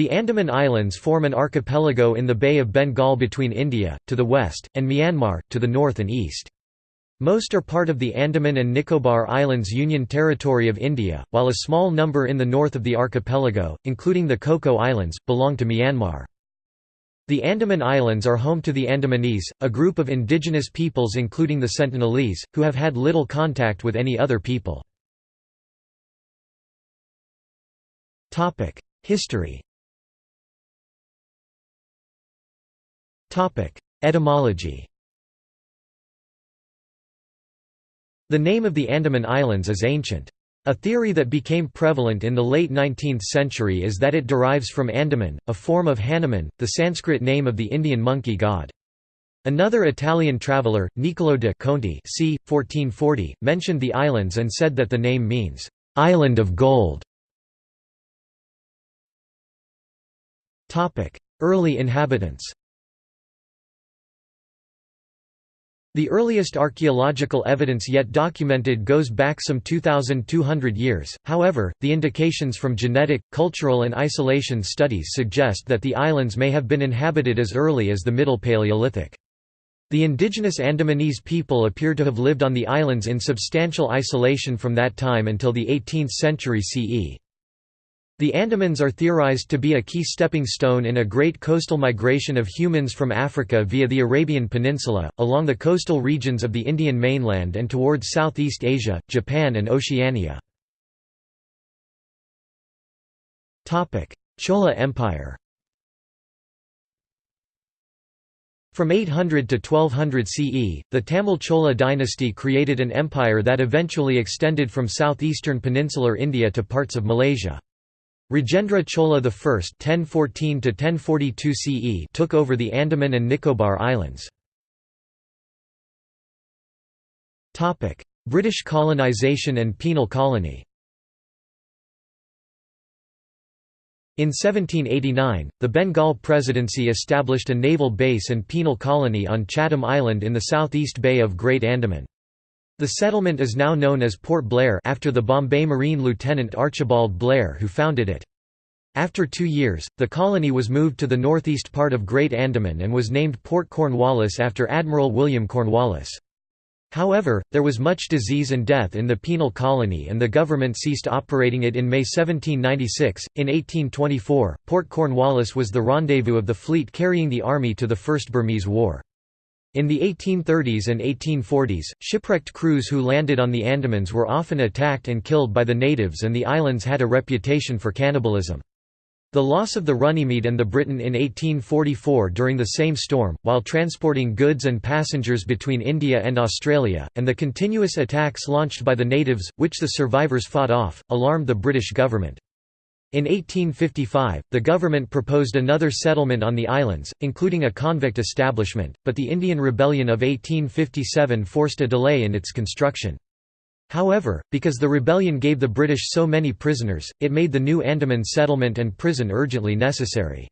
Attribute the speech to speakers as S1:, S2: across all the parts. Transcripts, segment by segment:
S1: The Andaman Islands form an archipelago in the Bay of Bengal between India, to the west, and Myanmar, to the north and east. Most are part of the Andaman and Nicobar Islands Union Territory of India, while a small number in the north of the archipelago, including the Coco Islands, belong to Myanmar. The Andaman Islands are home to the Andamanese, a group of indigenous peoples including the Sentinelese, who have had little contact with any other people. History Etymology The name of the Andaman Islands is ancient. A theory that became prevalent in the late 19th century is that it derives from Handuman, a form of Hanuman, the Sanskrit name of the Indian monkey god. Another Italian traveller, Niccolò de Conti c. 1440, mentioned the islands and said that the name means, "'Island of Gold". Early inhabitants The earliest archaeological evidence yet documented goes back some 2,200 years, however, the indications from genetic, cultural and isolation studies suggest that the islands may have been inhabited as early as the Middle Paleolithic. The indigenous Andamanese people appear to have lived on the islands in substantial isolation from that time until the 18th century CE. The Andamans are theorized to be a key stepping stone in a great coastal migration of humans from Africa via the Arabian Peninsula, along the coastal regions of the Indian mainland and towards Southeast Asia, Japan and Oceania. Chola Empire From 800 to 1200 CE, the Tamil Chola dynasty created an empire that eventually extended from southeastern peninsular India to parts of Malaysia. Rajendra Chola I (1014–1042 CE) took over the Andaman and Nicobar Islands. Topic: British colonisation and penal colony. In 1789, the Bengal Presidency established a naval base and penal colony on Chatham Island in the southeast bay of Great Andaman. The settlement is now known as Port Blair after the Bombay Marine Lieutenant Archibald Blair who founded it. After two years, the colony was moved to the northeast part of Great Andaman and was named Port Cornwallis after Admiral William Cornwallis. However, there was much disease and death in the penal colony and the government ceased operating it in May 1796. In 1824, Port Cornwallis was the rendezvous of the fleet carrying the army to the First Burmese War. In the 1830s and 1840s, shipwrecked crews who landed on the Andamans were often attacked and killed by the natives and the islands had a reputation for cannibalism. The loss of the Runnymede and the Briton in 1844 during the same storm, while transporting goods and passengers between India and Australia, and the continuous attacks launched by the natives, which the survivors fought off, alarmed the British government. In 1855, the government proposed another settlement on the islands, including a convict establishment, but the Indian Rebellion of 1857 forced a delay in its construction. However, because the rebellion gave the British so many prisoners, it made the new Andaman settlement and prison urgently necessary.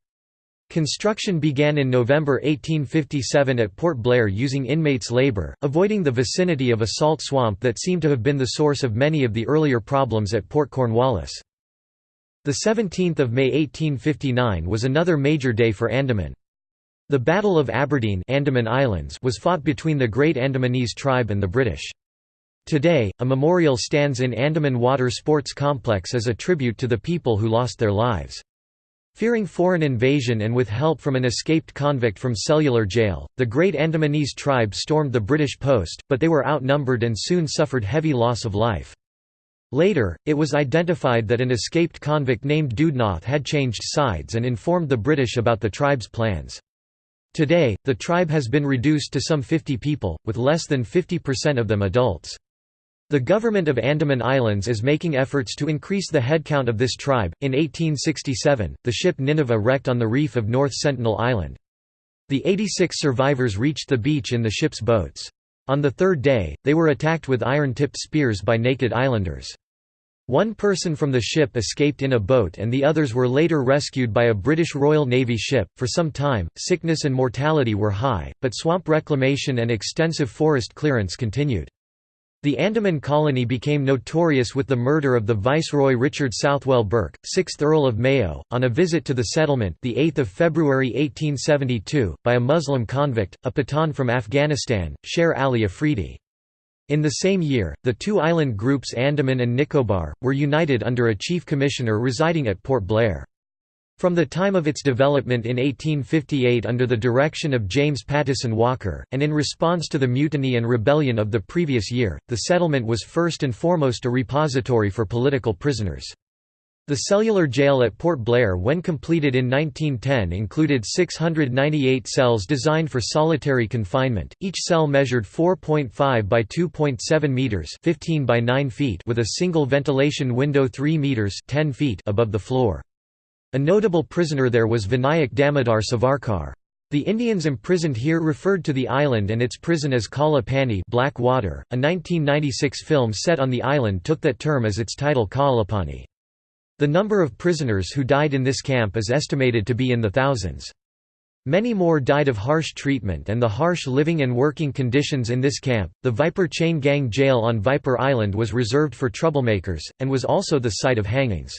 S1: Construction began in November 1857 at Port Blair using inmates' labour, avoiding the vicinity of a salt swamp that seemed to have been the source of many of the earlier problems at Port Cornwallis. The 17th of May 1859 was another major day for Andaman. The Battle of Aberdeen Andaman Islands was fought between the Great Andamanese tribe and the British. Today, a memorial stands in Andaman Water Sports Complex as a tribute to the people who lost their lives. Fearing foreign invasion and with help from an escaped convict from cellular jail, the Great Andamanese tribe stormed the British post, but they were outnumbered and soon suffered heavy loss of life. Later, it was identified that an escaped convict named Dudhnath had changed sides and informed the British about the tribe's plans. Today, the tribe has been reduced to some 50 people, with less than 50% of them adults. The government of Andaman Islands is making efforts to increase the headcount of this tribe. In 1867, the ship Nineveh wrecked on the reef of North Sentinel Island. The 86 survivors reached the beach in the ship's boats. On the third day, they were attacked with iron-tipped spears by naked islanders. One person from the ship escaped in a boat and the others were later rescued by a British Royal Navy ship. For some time, sickness and mortality were high, but swamp reclamation and extensive forest clearance continued. The Andaman colony became notorious with the murder of the Viceroy Richard Southwell Bourke, 6th Earl of Mayo, on a visit to the settlement the 8th of February 1872, by a Muslim convict, a Pathan from Afghanistan, Sher Ali Afridi. In the same year, the two island groups Andaman and Nicobar, were united under a chief commissioner residing at Port Blair. From the time of its development in 1858 under the direction of James Pattison Walker, and in response to the mutiny and rebellion of the previous year, the settlement was first and foremost a repository for political prisoners. The cellular jail at Port Blair when completed in 1910 included 698 cells designed for solitary confinement, each cell measured 4.5 by 2.7 metres 15 by 9 feet with a single ventilation window 3 metres 10 feet above the floor. A notable prisoner there was Vinayak Damodar Savarkar. The Indians imprisoned here referred to the island and its prison as Kala Pani Black Water. A 1996 film set on the island took that term as its title Kalapani. The number of prisoners who died in this camp is estimated to be in the thousands. Many more died of harsh treatment and the harsh living and working conditions in this camp. The Viper Chain Gang jail on Viper Island was reserved for troublemakers, and was also the site of hangings.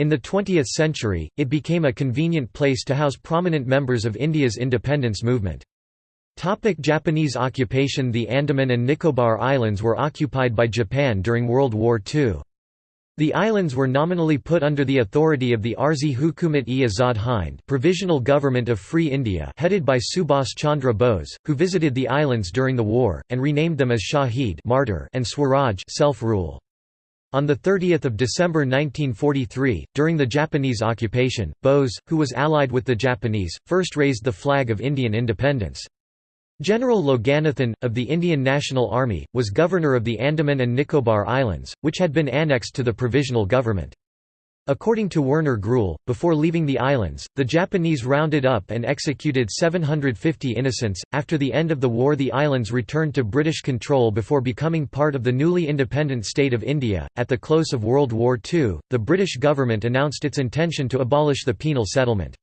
S1: In the 20th century, it became a convenient place to house prominent members of India's independence movement. Topic Japanese occupation The Andaman and Nicobar Islands were occupied by Japan during World War II. The islands were nominally put under the authority of the Arzi Hukumat-e Azad Hind Provisional Government of Free India headed by Subhas Chandra Bose, who visited the islands during the war, and renamed them as Shahid martyr and Swaraj self-rule. On 30 December 1943, during the Japanese occupation, Bose, who was allied with the Japanese, first raised the flag of Indian independence. General Loganathan, of the Indian National Army, was governor of the Andaman and Nicobar Islands, which had been annexed to the provisional government. According to Werner Gruhl, before leaving the islands, the Japanese rounded up and executed 750 innocents. After the end of the war, the islands returned to British control before becoming part of the newly independent state of India. At the close of World War II, the British government announced its intention to abolish the penal settlement.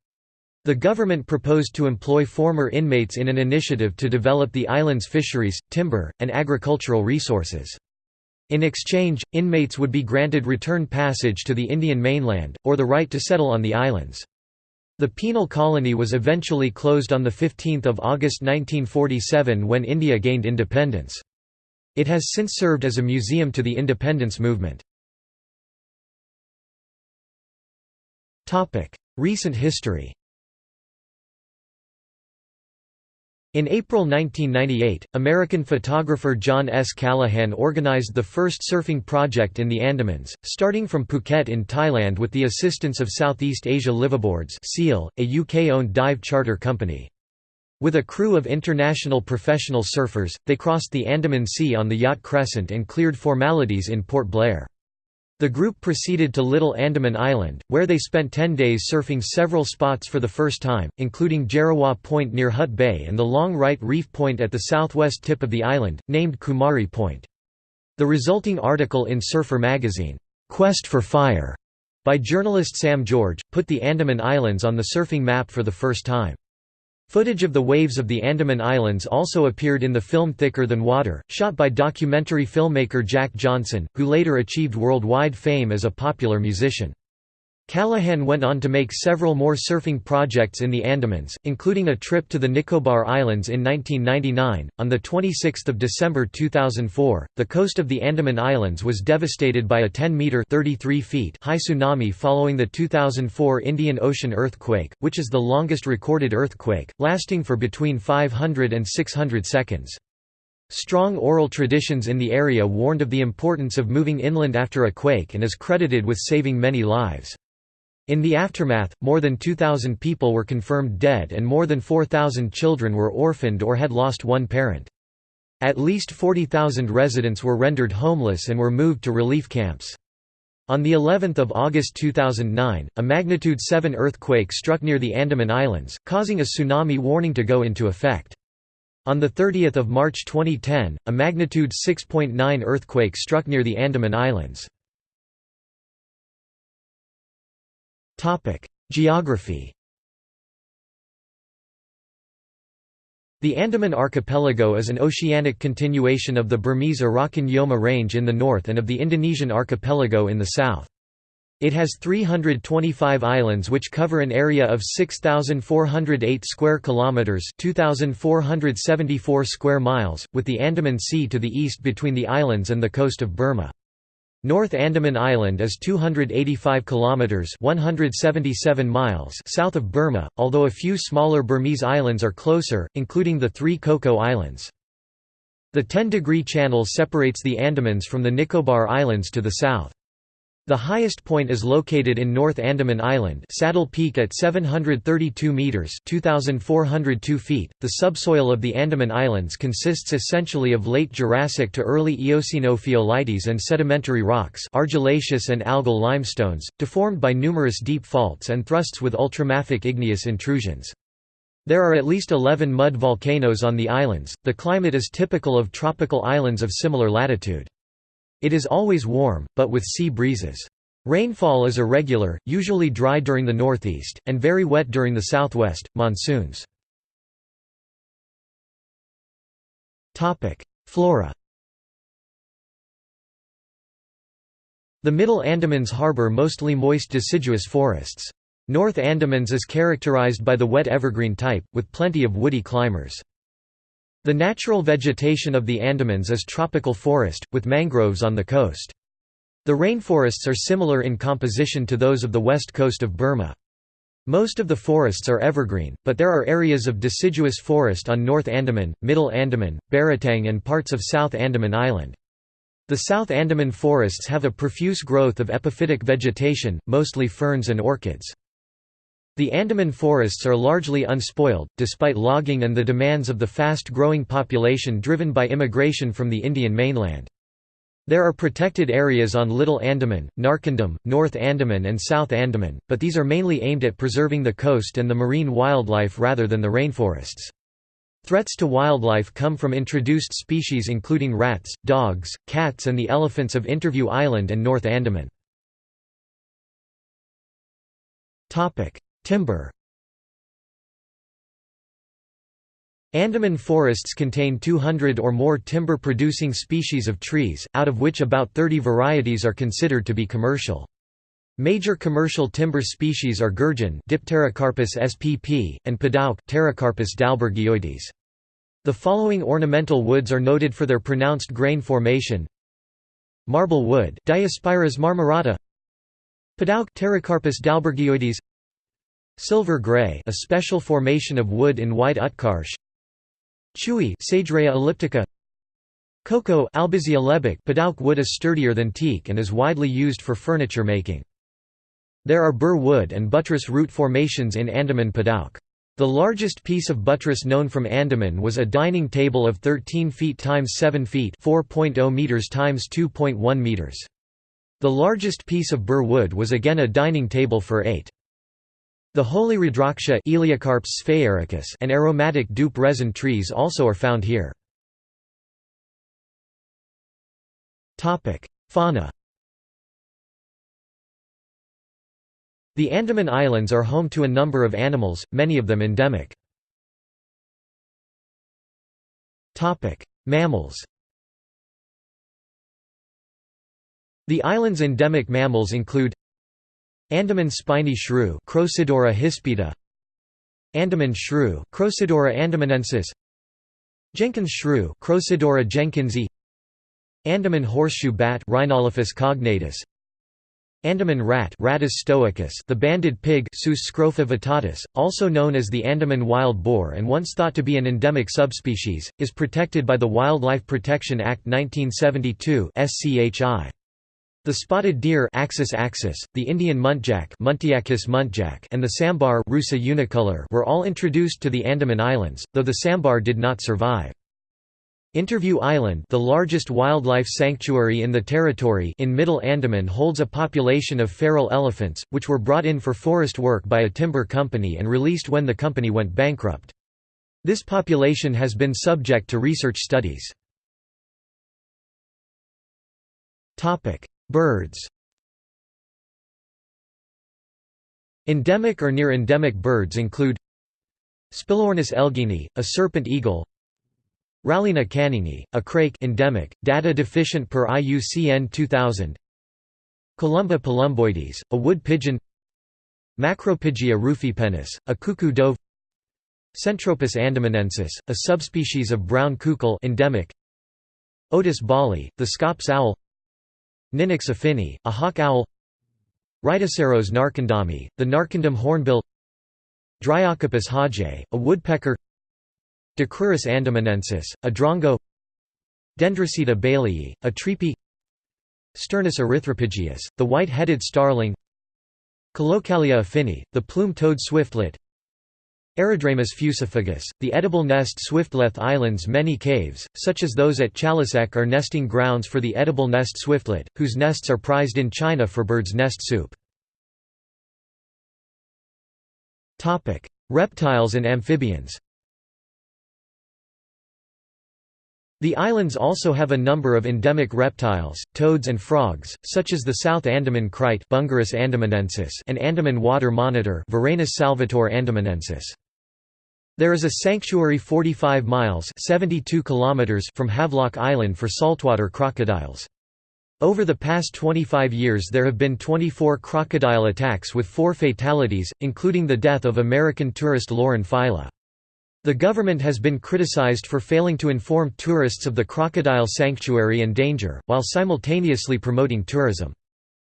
S1: The government proposed to employ former inmates in an initiative to develop the island's fisheries, timber, and agricultural resources. In exchange, inmates would be granted return passage to the Indian mainland, or the right to settle on the islands. The penal colony was eventually closed on 15 August 1947 when India gained independence. It has since served as a museum to the independence movement. Recent history In April 1998, American photographer John S. Callahan organized the first surfing project in the Andamans, starting from Phuket in Thailand with the assistance of Southeast Asia Liveaboards a UK-owned dive charter company. With a crew of international professional surfers, they crossed the Andaman Sea on the yacht Crescent and cleared formalities in Port Blair. The group proceeded to Little Andaman Island, where they spent 10 days surfing several spots for the first time, including Jarawa Point near Hut Bay and the Long Right Reef Point at the southwest tip of the island, named Kumari Point. The resulting article in Surfer magazine, "'Quest for Fire' by journalist Sam George, put the Andaman Islands on the surfing map for the first time. Footage of the waves of the Andaman Islands also appeared in the film Thicker Than Water, shot by documentary filmmaker Jack Johnson, who later achieved worldwide fame as a popular musician. Callahan went on to make several more surfing projects in the Andamans, including a trip to the Nicobar Islands in 1999. On the 26th of December 2004, the coast of the Andaman Islands was devastated by a 10-meter (33 feet) high tsunami following the 2004 Indian Ocean earthquake, which is the longest recorded earthquake, lasting for between 500 and 600 seconds. Strong oral traditions in the area warned of the importance of moving inland after a quake and is credited with saving many lives. In the aftermath, more than 2,000 people were confirmed dead and more than 4,000 children were orphaned or had lost one parent. At least 40,000 residents were rendered homeless and were moved to relief camps. On the 11th of August 2009, a magnitude 7 earthquake struck near the Andaman Islands, causing a tsunami warning to go into effect. On 30 March 2010, a magnitude 6.9 earthquake struck near the Andaman Islands. Topic: Geography. The Andaman Archipelago is an oceanic continuation of the Burmese-Arakan Yoma Range in the north and of the Indonesian archipelago in the south. It has 325 islands which cover an area of 6408 square kilometers, 2474 square miles, with the Andaman Sea to the east between the islands and the coast of Burma. North Andaman Island is 285 kilometers (177 miles) south of Burma, although a few smaller Burmese islands are closer, including the three Coco Islands. The 10-degree channel separates the Andamans from the Nicobar Islands to the south. The highest point is located in North Andaman Island Saddle Peak at 732 metres 2,402 feet. .The subsoil of the Andaman Islands consists essentially of late Jurassic to early Eocene ophiolites and sedimentary rocks argillaceous and algal limestones, deformed by numerous deep faults and thrusts with ultramafic igneous intrusions. There are at least 11 mud volcanoes on the islands. The climate is typical of tropical islands of similar latitude. It is always warm, but with sea breezes. Rainfall is irregular, usually dry during the northeast, and very wet during the southwest, monsoons. Flora The Middle Andamans harbor mostly moist deciduous forests. North Andamans is characterized by the wet evergreen type, with plenty of woody climbers. The natural vegetation of the Andamans is tropical forest, with mangroves on the coast. The rainforests are similar in composition to those of the west coast of Burma. Most of the forests are evergreen, but there are areas of deciduous forest on North Andaman, Middle Andaman, Baratang and parts of South Andaman Island. The South Andaman forests have a profuse growth of epiphytic vegetation, mostly ferns and orchids. The Andaman forests are largely unspoiled, despite logging and the demands of the fast-growing population driven by immigration from the Indian mainland. There are protected areas on Little Andaman, Narcondam, North Andaman and South Andaman, but these are mainly aimed at preserving the coast and the marine wildlife rather than the rainforests. Threats to wildlife come from introduced species including rats, dogs, cats and the elephants of Interview Island and North Andaman. Timber Andaman forests contain 200 or more timber-producing species of trees, out of which about 30 varieties are considered to be commercial. Major commercial timber species are gurjan Dipterocarpus spp, and padauk Pterocarpus dalbergioides. The following ornamental woods are noted for their pronounced grain formation Marble wood Diospyros marmorata Padauk dalbergioides Silver gray a special formation of wood in white Utkarsh Chooi Sageraea elliptica Kokko Albizia lebbeck Padauk wood is sturdier than teak and is widely used for furniture making. There are bur wood and buttress root formations in Andaman Padauk. The largest piece of buttress known from Andaman was a dining table of 13 feet times 7 feet 4.0 meters times 2.1 meters. The largest piece of bur wood was again a dining table for 8. The holy Rudraksha and aromatic dhup resin trees also are found here. Fauna The Andaman Islands are home to a number of animals, many of them endemic. Mammals The island's endemic mammals include Andaman spiny shrew Crocidura hispida. Andaman shrew Crocidura andamanensis. Jenkins shrew Crocidura jenkinsi Andaman horseshoe bat Rhinolophus cognatus. Andaman rat Rattus stoicus the banded pig Sus scrofa vittatus, also known as the Andaman wild boar and once thought to be an endemic subspecies, is protected by the Wildlife Protection Act 1972 SCHI. The spotted deer Axis axis, the Indian muntjac Muntiacus muntjac and the sambar Rusa unicolor were all introduced to the Andaman Islands, though the sambar did not survive. Interview Island the largest wildlife sanctuary in the territory in Middle Andaman holds a population of feral elephants, which were brought in for forest work by a timber company and released when the company went bankrupt. This population has been subject to research studies. Birds. Endemic or near-endemic birds include Spilornis elgini, a serpent eagle Rallina canningi, a crake endemic, data deficient per IUCN 2000 Columba palumboides, a wood pigeon Macropygia rufipennis, a cuckoo dove Centropus andamanensis, a subspecies of brown cuckoo endemic Otus balli, the Scops owl Ninox affini, a hawk owl. Rhyticeros narcondami, the Narcondam hornbill. Dryocopus hodgei, a woodpecker. Dicrurus andamanensis, a drongo. Dendrocitta bayleyi, a treepie Sturnus erythropygius, the white-headed starling. Collocalia affini, the plume-toed swiftlet Aerodramus fuciphagus, the edible nest swiftlet islands Many caves, such as those at Chalasek are nesting grounds for the edible nest swiftlet, whose nests are prized in China for bird's nest soup. Reptiles and amphibians The islands also have a number of endemic reptiles, toads and frogs, such as the South Andaman krait Bungarus andamanensis and Andaman water monitor Varanus salvator andamanensis. There is a sanctuary 45 miles 72 kilometers from Havelock Island for saltwater crocodiles. Over the past 25 years there have been 24 crocodile attacks with four fatalities, including the death of American tourist Lauren Failla. The government has been criticized for failing to inform tourists of the crocodile sanctuary and danger, while simultaneously promoting tourism.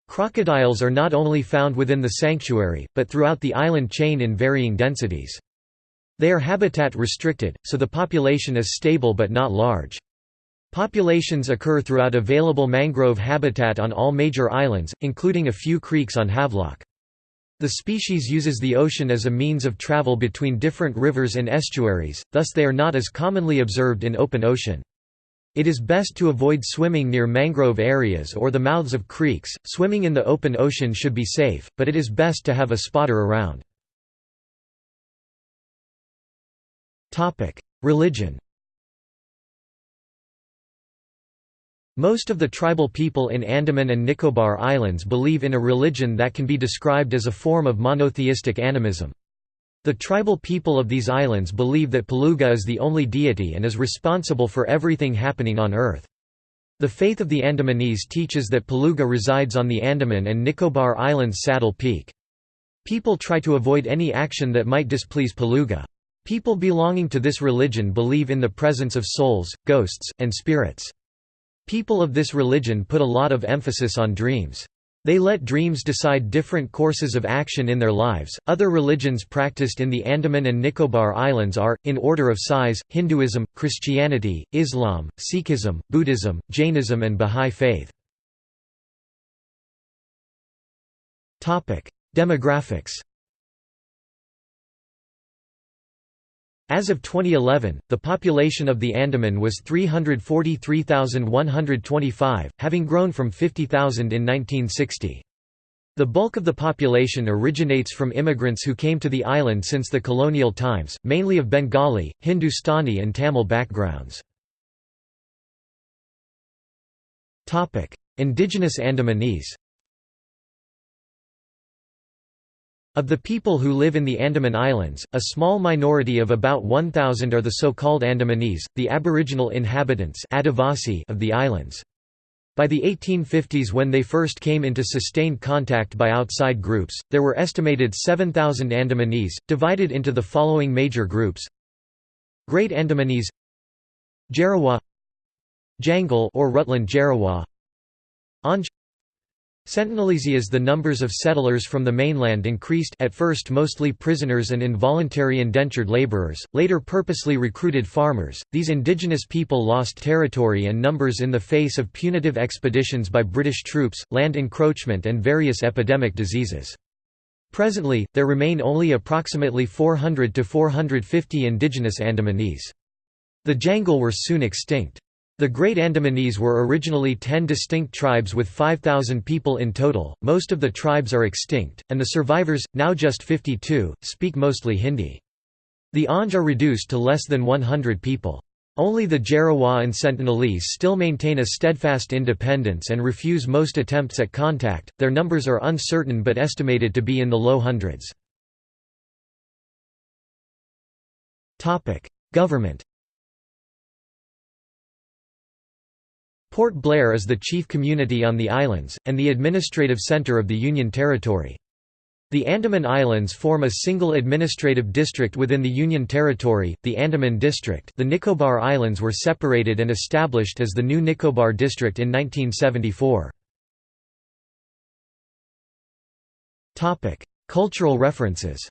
S1: Crocodiles are not only found within the sanctuary, but throughout the island chain in varying densities. They are habitat restricted, so the population is stable but not large. Populations occur throughout available mangrove habitat on all major islands, including a few creeks on Havelock. The species uses the ocean as a means of travel between different rivers and estuaries, thus they are not as commonly observed in open ocean. It is best to avoid swimming near mangrove areas or the mouths of creeks. Swimming in the open ocean should be safe, but it is best to have a spotter around. Religion Most of the tribal people in Andaman and Nicobar Islands believe in a religion that can be described as a form of monotheistic animism. The tribal people of these islands believe that Paluga is the only deity and is responsible for everything happening on earth. The faith of the Andamanese teaches that Paluga resides on the Andaman and Nicobar Islands Saddle Peak. People try to avoid any action that might displease Paluga. People belonging to this religion believe in the presence of souls, ghosts, and spirits. People of this religion put a lot of emphasis on dreams. They let dreams decide different courses of action in their lives. Other religions practiced in the Andaman and Nicobar Islands are, in order of size, Hinduism, Christianity, Islam, Sikhism, Buddhism, Jainism, and Bahá'í Faith. Demographics As of 2011, the population of the Andaman was 343,125, having grown from 50,000 in 1960. The bulk of the population originates from immigrants who came to the island since the colonial times, mainly of Bengali, Hindustani and Tamil backgrounds. Indigenous Andamanese Of the people who live in the Andaman Islands, a small minority of about 1,000 are the so-called Andamanese, the aboriginal inhabitants of the islands. By the 1850s when they first came into sustained contact by outside groups, there were estimated 7,000 Andamanese, divided into the following major groups Great Andamanese Jarawa Jangil or Rutland Jarawa Anj Sentinelese as the numbers of settlers from the mainland increased at first mostly prisoners and involuntary indentured laborers, later purposely recruited farmers, these indigenous people lost territory and numbers in the face of punitive expeditions by British troops, land encroachment and various epidemic diseases. Presently, there remain only approximately 400 to 450 indigenous Andamanese. The Jangil were soon extinct. The Great Andamanese were originally ten distinct tribes with 5,000 people in total, most of the tribes are extinct, and the survivors, now just 52, speak mostly Hindi. The Anj are reduced to less than 100 people. Only the Jarawa and Sentinelese still maintain a steadfast independence and refuse most attempts at contact, their numbers are uncertain but estimated to be in the low hundreds. Government Port Blair is the chief community on the islands, and the administrative centre of the Union Territory. The Andaman Islands form a single administrative district within the Union Territory, the Andaman District the Nicobar Islands were separated and established as the new Nicobar District in 1974. Cultural references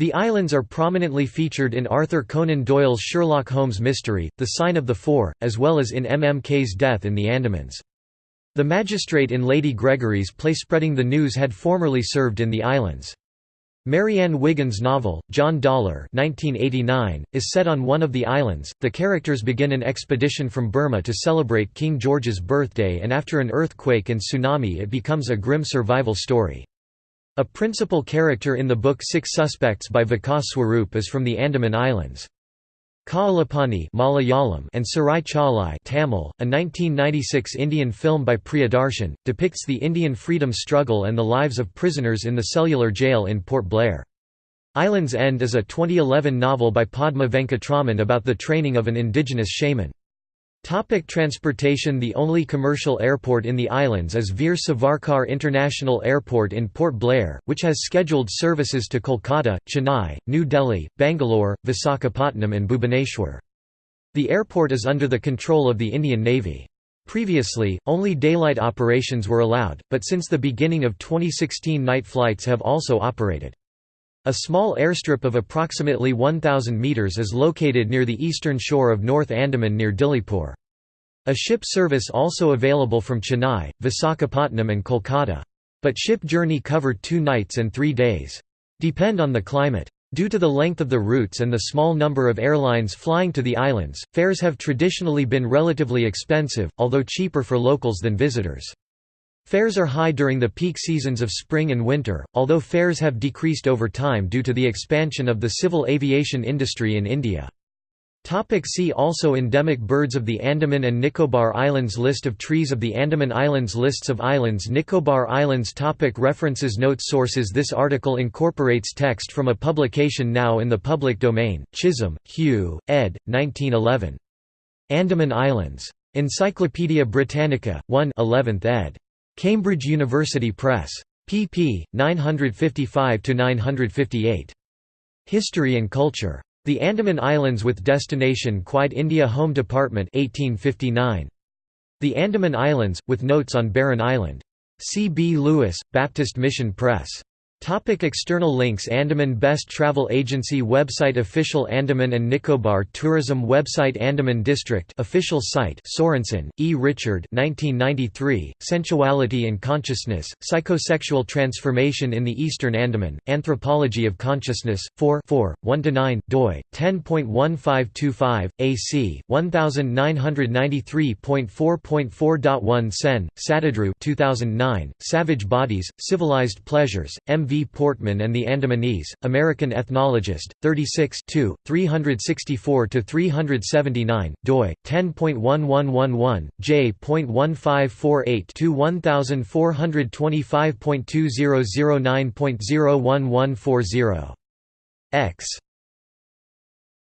S1: The islands are prominently featured in Arthur Conan Doyle's Sherlock Holmes mystery, The Sign of the Four, as well as in M. M. Kaye's Death in the Andamans. The magistrate in Lady Gregory's play Spreading the News had formerly served in the islands. Marianne Wiggins' novel, John Dollar 1989, is set on one of the islands. The characters begin an expedition from Burma to celebrate King George's birthday and after an earthquake and tsunami it becomes a grim survival story. A principal character in the book Six Suspects by Vikas Swarup is from the Andaman Islands. Kaalapani Malayalam and Sirai Chaalai Tamil, a 1996 Indian film by Priyadarshan, depicts the Indian freedom struggle and the lives of prisoners in the cellular jail in Port Blair. Islands End is a 2011 novel by Padma Venkatraman about the training of an indigenous shaman. Topic transportation The only commercial airport in the islands is Veer Savarkar International Airport in Port Blair, which has scheduled services to Kolkata, Chennai, New Delhi, Bangalore, Visakhapatnam and Bhubaneswar. The airport is under the control of the Indian Navy. Previously, only daylight operations were allowed, but since the beginning of 2016 night flights have also operated. A small airstrip of approximately 1,000 metres is located near the eastern shore of North Andaman near Diglipur. A ship service also available from Chennai, Visakhapatnam and Kolkata. But ship journey cover two nights and three days. Depend on the climate. Due to the length of the routes and the small number of airlines flying to the islands, fares have traditionally been relatively expensive, although cheaper for locals than visitors. Fares are high during the peak seasons of spring and winter, although fares have decreased over time due to the expansion of the civil aviation industry in India. Topic see also Endemic birds of the Andaman and Nicobar Islands List of trees of the Andaman Islands Lists of islands Nicobar Islands topic References Notes Sources This article incorporates text from a publication now in the public domain, Chisholm, Hugh, ed. 1911. Andaman Islands. Encyclopædia Britannica, 1 11th ed. Cambridge University Press. pp. 955–958. History and Culture. The Andaman Islands with Destination Quite India Home Department 1859. The Andaman Islands, with notes on Barren Island. C. B. Lewis, Baptist Mission Press. Topic external links Andaman Best Travel Agency website Official Andaman and Nicobar Tourism website Andaman District official site Sorensen, E. Richard 1993, Sensuality and Consciousness, Psychosexual Transformation in the Eastern Andaman, Anthropology of Consciousness, 4 4, 1–9, doi, 10.1525, AC, 1993.4.4.1 Sen, Satadru 2009, Savage Bodies, Civilized Pleasures, M. V. Portman and the Andamanese, American Ethnologist, 36 364–379, doi, 10.1111, j.1548–1425.2009.01140. X